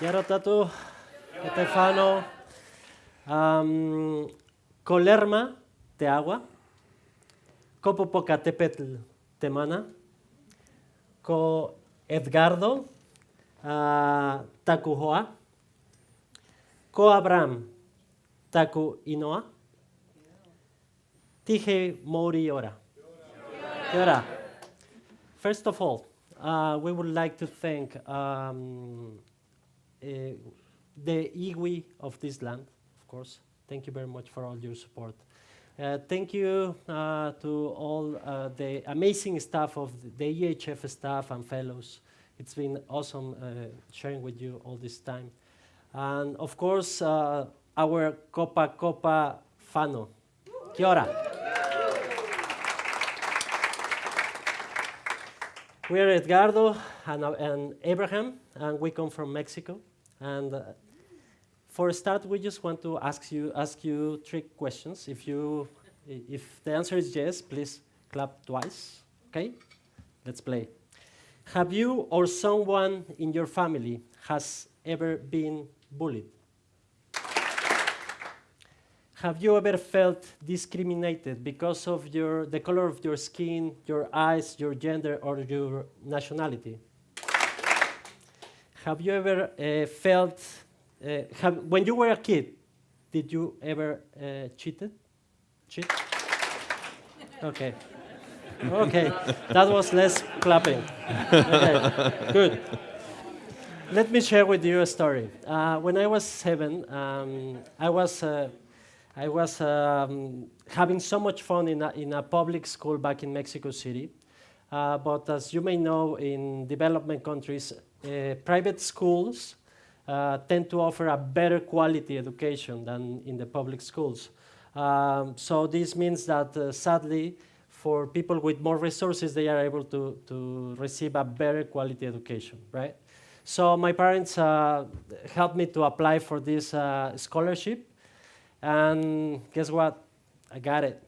Yarotatu, Estefano, um, Colerma de agua, Copopocatépetl temana, Co Edgardo, uh, Tacujoa, Co Abraham, Taku Inoa, Tije Mori Ora. First of all, uh, we would like to thank um, the iwi of this land, of course. Thank you very much for all your support. Uh, thank you uh, to all uh, the amazing staff of the EHF staff and fellows. It's been awesome uh, sharing with you all this time. And of course, uh, our Copa Copa Fano. Kia ora. We're Edgardo and, uh, and, Abraham, and we come from Mexico. And uh, for a start, we just want to ask you, ask you three questions. If, you, if the answer is yes, please clap twice. Okay? Let's play. Have you or someone in your family has ever been bullied? Have you ever felt discriminated because of your, the color of your skin, your eyes, your gender, or your nationality? Have you ever uh, felt, uh, have, when you were a kid, did you ever uh, cheated? Cheat? Okay. Okay, that was less clapping. Okay, good. Let me share with you a story. Uh, when I was seven, um, I was uh, I was um, having so much fun in a, in a public school back in Mexico City. Uh, but as you may know, in development countries, private schools uh, tend to offer a better quality education than in the public schools. Um, so this means that, uh, sadly, for people with more resources, they are able to, to receive a better quality education, right? So my parents uh, helped me to apply for this uh, scholarship and guess what? I got it.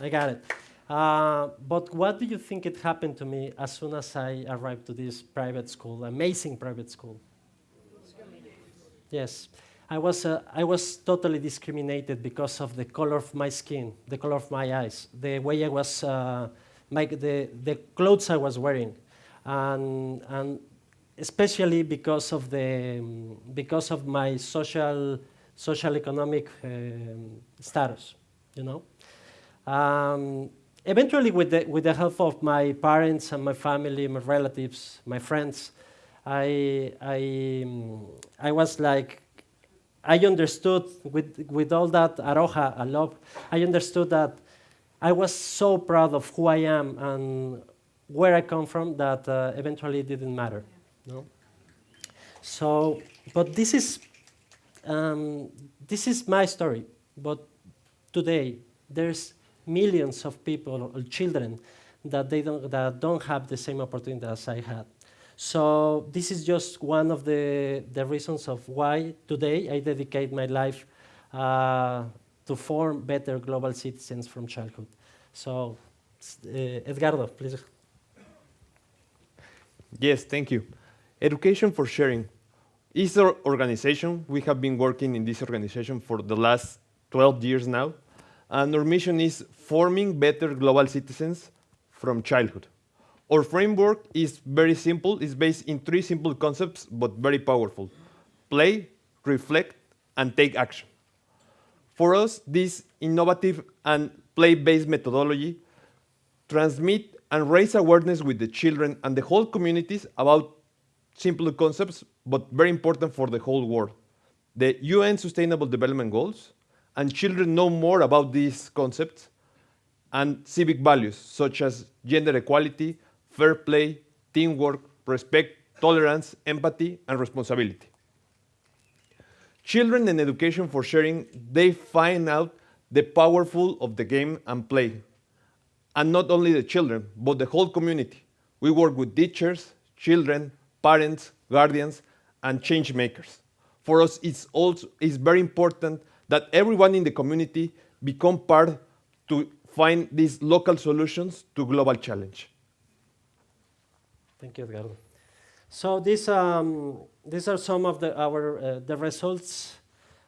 I got it. Uh, but what do you think it happened to me as soon as I arrived to this private school, amazing private school? Yes. I was, uh, I was totally discriminated because of the color of my skin, the color of my eyes, the way I was, uh, my, the, the clothes I was wearing. And, and especially because of the because of my social social economic um, status, you know. Um, eventually, with the with the help of my parents and my family, my relatives, my friends, I I I was like. I understood with, with all that aroha, I love, I understood that I was so proud of who I am and where I come from that uh, eventually it didn't matter. No? So, but this is, um, this is my story. But today, there's millions of people or children that, they don't, that don't have the same opportunity as I had. So this is just one of the, the reasons of why today I dedicate my life uh, to form better global citizens from childhood. So, uh, Edgardo, please. Yes, thank you. Education for Sharing is our organization. We have been working in this organization for the last 12 years now. And our mission is forming better global citizens from childhood. Our framework is very simple. It's based in three simple concepts, but very powerful. Play, reflect, and take action. For us, this innovative and play-based methodology transmit and raise awareness with the children and the whole communities about simple concepts, but very important for the whole world. The UN Sustainable Development Goals, and children know more about these concepts and civic values such as gender equality, fair play, teamwork, respect, tolerance, empathy, and responsibility. Children in education for sharing, they find out the powerful of the game and play. And not only the children, but the whole community. We work with teachers, children, parents, guardians, and change makers. For us, it's also it's very important that everyone in the community become part to find these local solutions to global challenge. Thank you, Edgardo. So these, um, these are some of the, our, uh, the results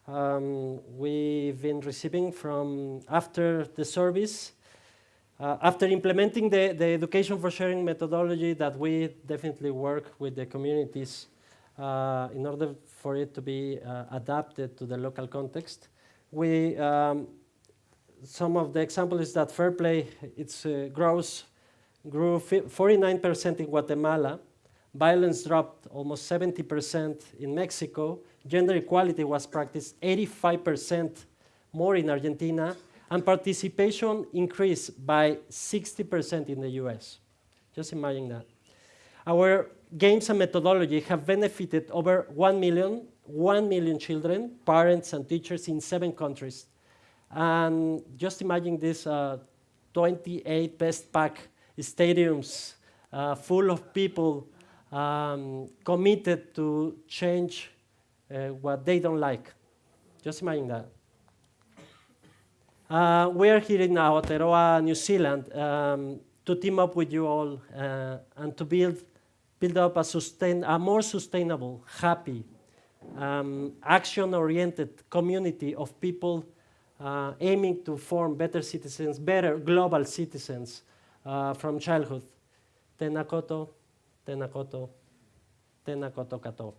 um, we've been receiving from after the service. Uh, after implementing the, the education for sharing methodology that we definitely work with the communities uh, in order for it to be uh, adapted to the local context. We, um, some of the examples is that fair play it's, uh, grows, grew 49% in Guatemala, violence dropped almost 70% in Mexico, gender equality was practiced 85% more in Argentina, and participation increased by 60% in the US. Just imagine that. Our games and methodology have benefited over 1 million, 1 million children, parents, and teachers in seven countries. And just imagine this uh, 28 Westpac stadiums uh, full of people um, committed to change uh, what they don't like. Just imagine that. Uh, we are here in Aotearoa, New Zealand, um, to team up with you all uh, and to build, build up a, sustain, a more sustainable, happy, um, action-oriented community of people uh, aiming to form better citizens, better global citizens uh, from childhood. Tenakoto, Tenakoto, tena koto, tena koto kato.